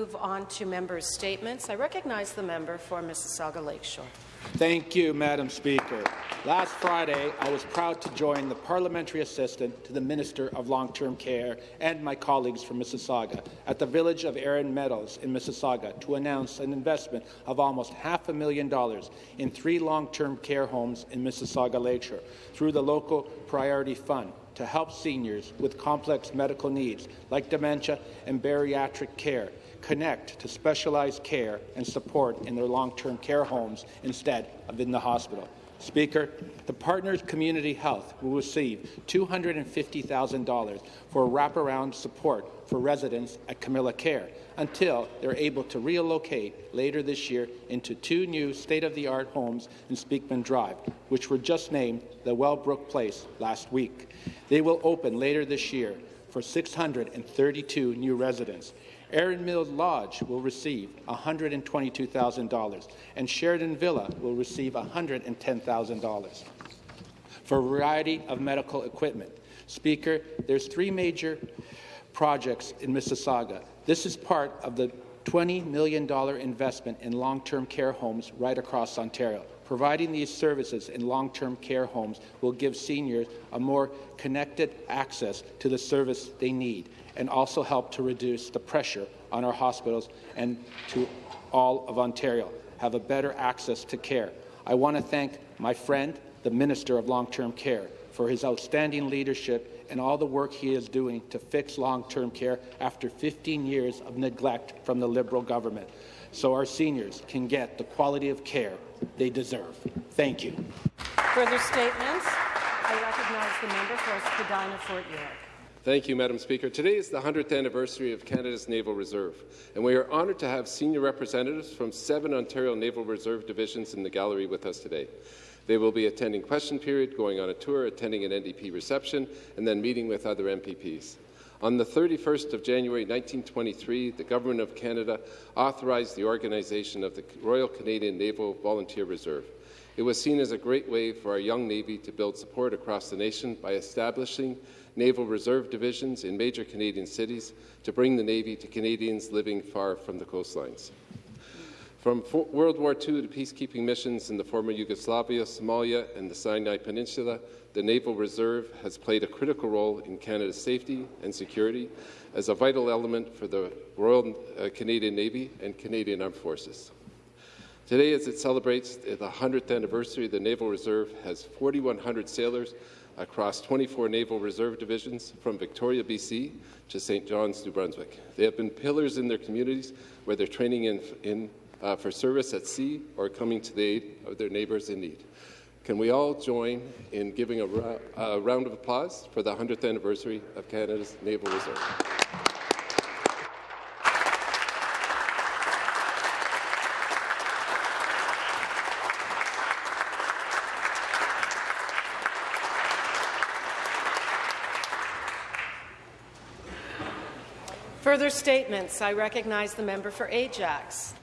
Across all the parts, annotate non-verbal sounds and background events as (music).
move on to members' statements. I recognize the member for Mississauga Lakeshore. Thank you, Madam Speaker. Last Friday, I was proud to join the parliamentary assistant to the Minister of Long-Term Care and my colleagues from Mississauga at the village of Erin Meadows in Mississauga to announce an investment of almost half a million dollars in three long-term care homes in Mississauga Lakeshore through the local priority fund to help seniors with complex medical needs like dementia and bariatric care connect to specialized care and support in their long-term care homes instead of in the hospital. Speaker, the Partners Community Health will receive $250,000 for wraparound support for residents at Camilla Care until they're able to relocate later this year into two new state-of-the-art homes in Speakman Drive, which were just named the Wellbrook Place last week. They will open later this year for 632 new residents. Erin Mill Lodge will receive $122,000, and Sheridan Villa will receive $110,000 for a variety of medical equipment. Speaker, there's three major projects in Mississauga. This is part of the $20 million investment in long-term care homes right across Ontario. Providing these services in long-term care homes will give seniors a more connected access to the service they need and also help to reduce the pressure on our hospitals and to all of Ontario have a better access to care. I want to thank my friend, the Minister of Long-Term Care, for his outstanding leadership and all the work he is doing to fix long-term care after 15 years of neglect from the Liberal government, so our seniors can get the quality of care they deserve. Thank you. Further statements? I recognize the member for Spadina Fort York. Thank you, Madam Speaker. Today is the 100th anniversary of Canada's Naval Reserve, and we are honoured to have senior representatives from seven Ontario Naval Reserve divisions in the gallery with us today. They will be attending question period, going on a tour, attending an NDP reception, and then meeting with other MPPs. On the 31st of January 1923, the Government of Canada authorized the organization of the Royal Canadian Naval Volunteer Reserve. It was seen as a great way for our young Navy to build support across the nation by establishing Naval Reserve divisions in major Canadian cities to bring the Navy to Canadians living far from the coastlines. From World War II to peacekeeping missions in the former Yugoslavia, Somalia, and the Sinai Peninsula, the Naval Reserve has played a critical role in Canada's safety and security as a vital element for the Royal uh, Canadian Navy and Canadian Armed Forces. Today, as it celebrates the 100th anniversary, the Naval Reserve has 4,100 sailors across 24 Naval Reserve divisions from Victoria, BC to St. John's, New Brunswick. They have been pillars in their communities, whether training in, in uh, for service at sea or coming to the aid of their neighbours in need. Can we all join in giving a, a round of applause for the 100th anniversary of Canada's Naval Reserve? Further statements. I recognize the member for Ajax.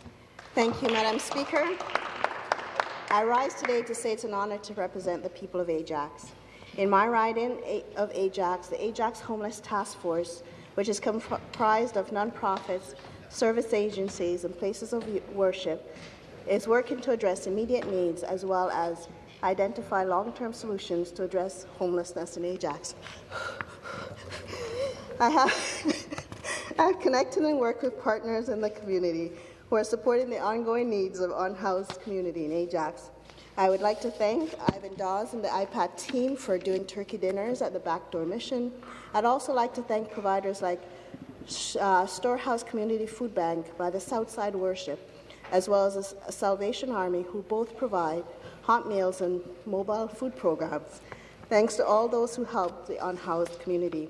Thank you, Madam Speaker. I rise today to say it's an honour to represent the people of Ajax. In my riding of Ajax, the Ajax Homeless Task Force, which is comprised of non-profits, service agencies, and places of worship, is working to address immediate needs as well as identify long-term solutions to address homelessness in Ajax. I have (laughs) I've connected and worked with partners in the community who are supporting the ongoing needs of unhoused community in Ajax. I would like to thank Ivan Dawes and the IPAT team for doing turkey dinners at the Backdoor Mission. I'd also like to thank providers like uh, Storehouse Community Food Bank by the Southside Worship, as well as a Salvation Army, who both provide hot meals and mobile food programs. Thanks to all those who help the unhoused community.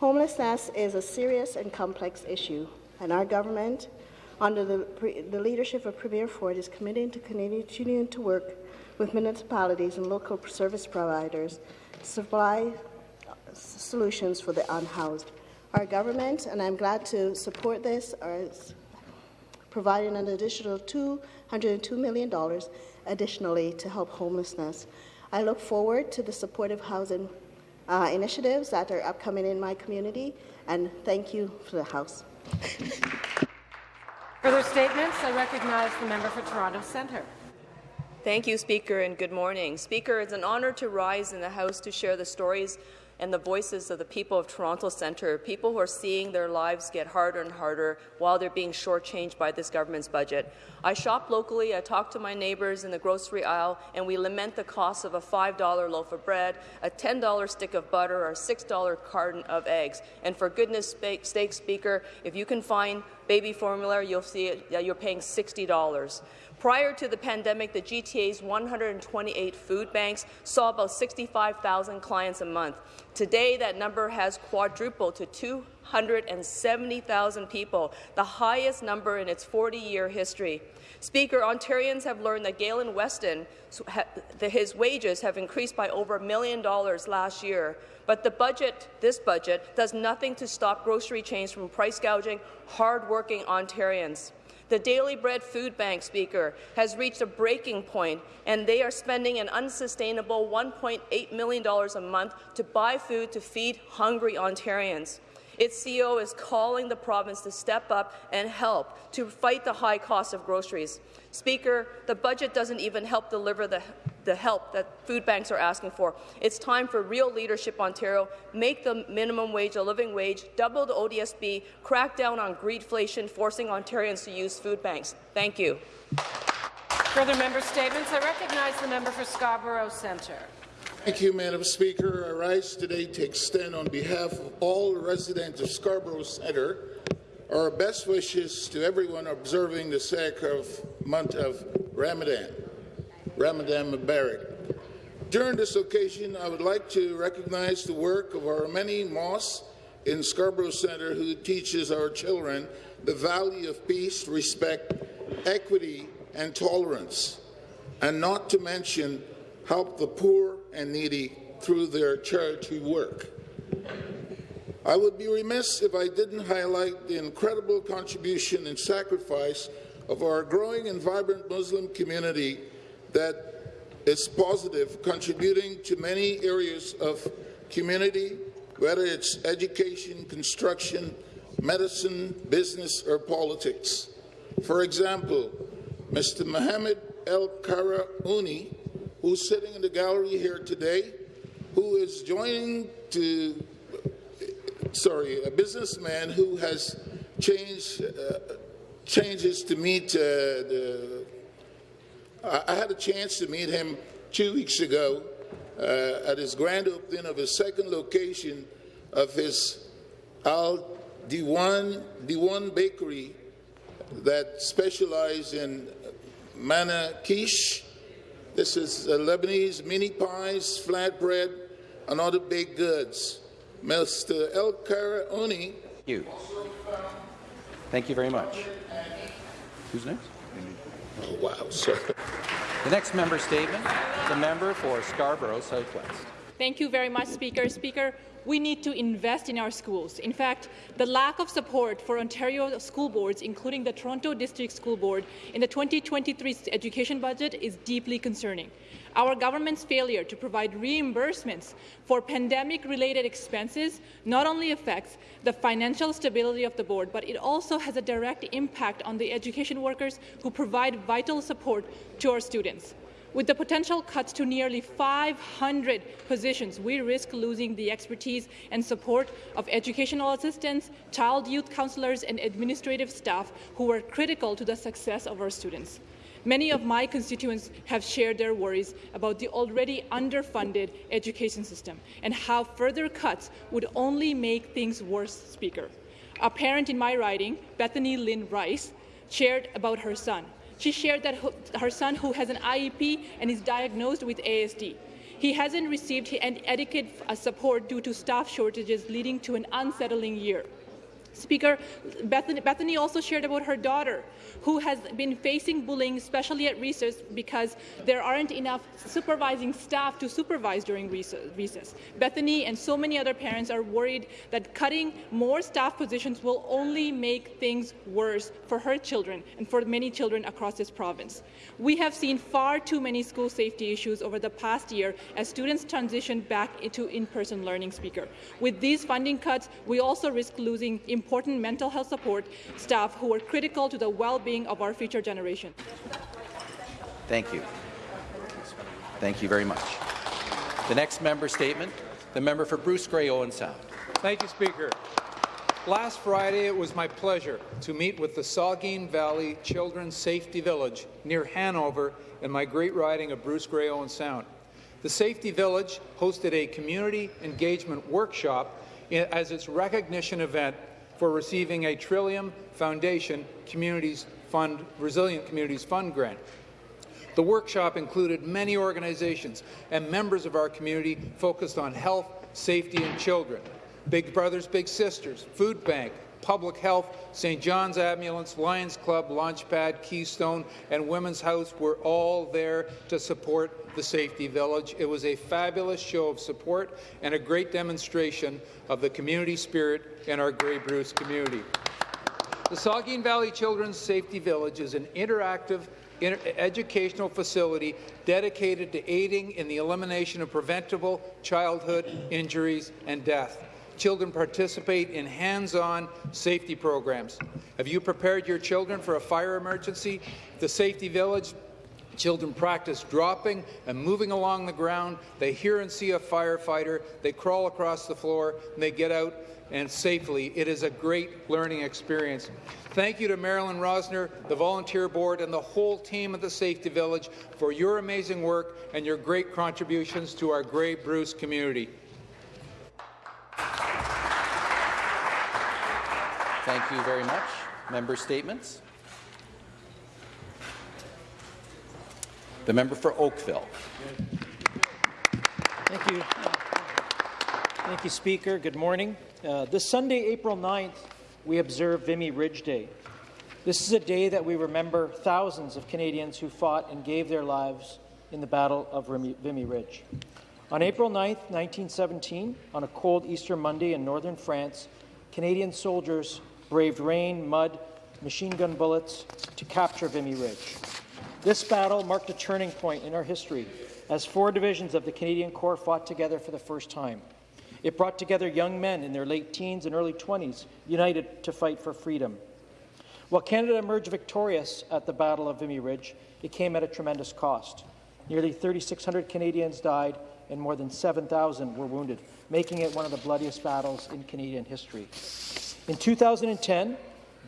Homelessness is a serious and complex issue, and our government, under the, the leadership of Premier Ford, is committed to Union to work with municipalities and local service providers to supply solutions for the unhoused. Our government, and I'm glad to support this, is providing an additional $202 million additionally to help homelessness. I look forward to the supportive housing uh, initiatives that are upcoming in my community, and thank you for the House. (laughs) Further statements? I recognize the member for Toronto Centre. Thank you, Speaker, and good morning. Speaker, it's an honour to rise in the House to share the stories and the voices of the people of Toronto Centre, people who are seeing their lives get harder and harder while they're being shortchanged by this government's budget. I shop locally, I talk to my neighbours in the grocery aisle, and we lament the cost of a $5 loaf of bread, a $10 stick of butter, or a $6 carton of eggs. And for goodness sake, Speaker, if you can find baby formula, you'll see it, you're paying $60. Prior to the pandemic, the GTA's 128 food banks saw about 65,000 clients a month. Today, that number has quadrupled to 270,000 people, the highest number in its 40-year history. Speaker, Ontarians have learned that Galen Weston, his wages have increased by over a million dollars last year, but the budget, this budget, does nothing to stop grocery chains from price gouging hard-working Ontarians. The Daily Bread Food Bank, Speaker, has reached a breaking point, and they are spending an unsustainable $1.8 million a month to buy food to feed hungry Ontarians. Its CEO is calling the province to step up and help to fight the high cost of groceries. Speaker, the budget doesn't even help deliver the, the help that food banks are asking for. It's time for real leadership, Ontario. Make the minimum wage a living wage, double the ODSP, crack down on greedflation, forcing Ontarians to use food banks. Thank you. Further member statements. I recognize the member for Scarborough Centre. Thank you, Madam Speaker. I rise today to extend on behalf of all residents of Scarborough Centre our best wishes to everyone observing the sacred month of Ramadan. Ramadan Mubarak. During this occasion, I would like to recognize the work of our many mosques in Scarborough Centre who teaches our children the value of peace, respect, equity, and tolerance, and not to mention help the poor and needy through their charity work. I would be remiss if I didn't highlight the incredible contribution and sacrifice of our growing and vibrant Muslim community that is positive, contributing to many areas of community, whether it's education, construction, medicine, business, or politics. For example, Mr. Mohammed El Kara Uni, who's sitting in the gallery here today, who is joining to sorry, a businessman who has changed uh, changes to meet uh, the. I had a chance to meet him two weeks ago uh, at his grand opening of his second location of his Al Diwan Diwan Bakery that specializes in manna quiche. This is uh, Lebanese mini pies, flatbread, and other baked goods. Mr. El Karaoni. You. Thank you very much. Who's next? Oh, wow, sir. The next member statement, the member for Scarborough Southwest. Thank you very much, Speaker. Speaker, we need to invest in our schools. In fact, the lack of support for Ontario school boards, including the Toronto District School Board, in the 2023 education budget is deeply concerning. Our government's failure to provide reimbursements for pandemic-related expenses not only affects the financial stability of the board, but it also has a direct impact on the education workers who provide vital support to our students. With the potential cuts to nearly 500 positions, we risk losing the expertise and support of educational assistants, child youth counselors, and administrative staff who are critical to the success of our students. Many of my constituents have shared their worries about the already underfunded education system and how further cuts would only make things worse, Speaker. A parent in my riding, Bethany Lynn Rice, shared about her son. She shared that her son, who has an IEP and is diagnosed with ASD, he hasn't received adequate uh, support due to staff shortages, leading to an unsettling year. Speaker, Bethany, Bethany, also shared about her daughter, who has been facing bullying, especially at recess, because there aren't enough supervising staff to supervise during recess. Bethany and so many other parents are worried that cutting more staff positions will only make things worse for her children and for many children across this province. We have seen far too many school safety issues over the past year as students transition back into in-person learning, Speaker. With these funding cuts, we also risk losing important mental health support staff who are critical to the well-being of our future generation. Thank you. Thank you very much. The next member statement, the member for Bruce Grey Owen Sound. Thank you, Speaker. Last Friday, it was my pleasure to meet with the Saugeen Valley Children's Safety Village near Hanover in my great riding of Bruce Grey Owen Sound. The Safety Village hosted a community engagement workshop as its recognition event for receiving a Trillium Foundation Communities Fund Resilient Communities Fund grant. The workshop included many organizations and members of our community focused on health, safety, and children. Big Brothers Big Sisters, Food Bank, Public Health, St. John's Ambulance, Lions Club, Launchpad, Keystone, and Women's House were all there to support the Safety Village. It was a fabulous show of support and a great demonstration of the community spirit in our Grey Bruce community. The Saugeen Valley Children's Safety Village is an interactive educational facility dedicated to aiding in the elimination of preventable childhood injuries and death children participate in hands-on safety programs. Have you prepared your children for a fire emergency? The Safety Village Children practice dropping and moving along the ground. They hear and see a firefighter. They crawl across the floor. And they get out and safely. It is a great learning experience. Thank you to Marilyn Rosner, the volunteer board, and the whole team at the Safety Village for your amazing work and your great contributions to our Grey Bruce community. You very much. Member statements. The member for Oakville. Thank you. Thank you, Speaker. Good morning. Uh, this Sunday, April 9th, we observe Vimy Ridge Day. This is a day that we remember thousands of Canadians who fought and gave their lives in the Battle of Vimy Ridge. On April 9, 1917, on a cold Easter Monday in northern France, Canadian soldiers braved rain, mud, machine gun bullets to capture Vimy Ridge. This battle marked a turning point in our history as four divisions of the Canadian Corps fought together for the first time. It brought together young men in their late teens and early 20s, united to fight for freedom. While Canada emerged victorious at the Battle of Vimy Ridge, it came at a tremendous cost. Nearly 3,600 Canadians died and more than 7,000 were wounded, making it one of the bloodiest battles in Canadian history. In 2010,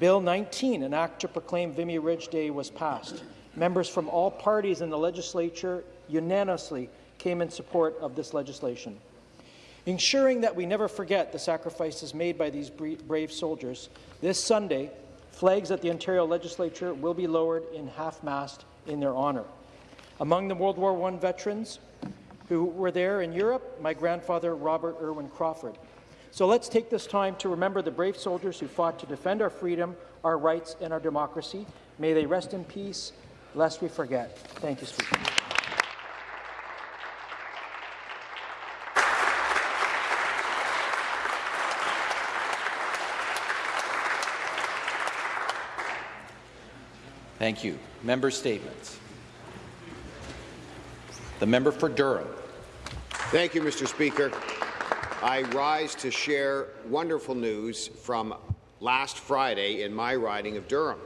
Bill 19, an act to proclaim Vimy Ridge Day, was passed. Members from all parties in the legislature unanimously came in support of this legislation. Ensuring that we never forget the sacrifices made by these brave soldiers, this Sunday, flags at the Ontario Legislature will be lowered in half-mast in their honour. Among the World War I veterans, who were there in Europe, my grandfather, Robert Irwin Crawford. So let's take this time to remember the brave soldiers who fought to defend our freedom, our rights, and our democracy. May they rest in peace, lest we forget. Thank you, Speaker. Thank you. Member statements. The member for Durham. Thank you, Mr. Speaker. I rise to share wonderful news from last Friday in my riding of Durham.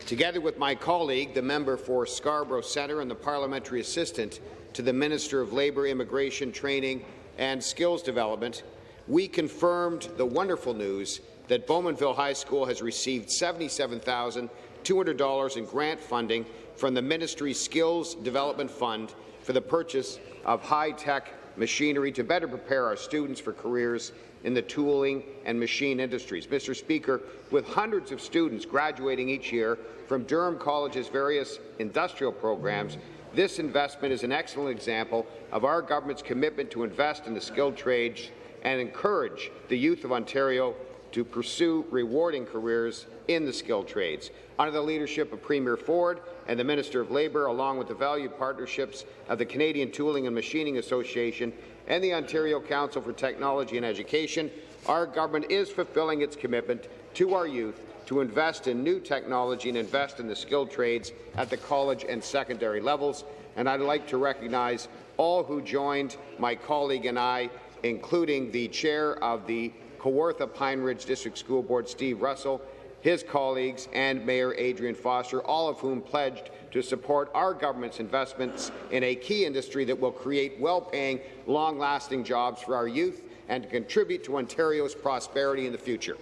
Together with my colleague, the member for Scarborough Centre and the parliamentary assistant to the Minister of Labour, Immigration, Training and Skills Development, we confirmed the wonderful news that Bowmanville High School has received $77,200 in grant funding from the ministry's Skills Development Fund for the purchase of high-tech machinery to better prepare our students for careers in the tooling and machine industries. Mr. Speaker, with hundreds of students graduating each year from Durham College's various industrial programs, this investment is an excellent example of our government's commitment to invest in the skilled trades and encourage the youth of Ontario to pursue rewarding careers in the skilled trades. Under the leadership of Premier Ford and the Minister of Labour, along with the valued partnerships of the Canadian Tooling and Machining Association and the Ontario Council for Technology and Education, our government is fulfilling its commitment to our youth to invest in new technology and invest in the skilled trades at the college and secondary levels. And I'd like to recognize all who joined my colleague and I, including the chair of the Kawartha Pine Ridge District School Board Steve Russell, his colleagues, and Mayor Adrian Foster, all of whom pledged to support our government's investments in a key industry that will create well-paying, long-lasting jobs for our youth and to contribute to Ontario's prosperity in the future.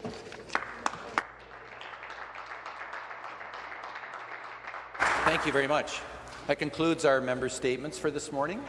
Thank you very much. That concludes our member statements for this morning.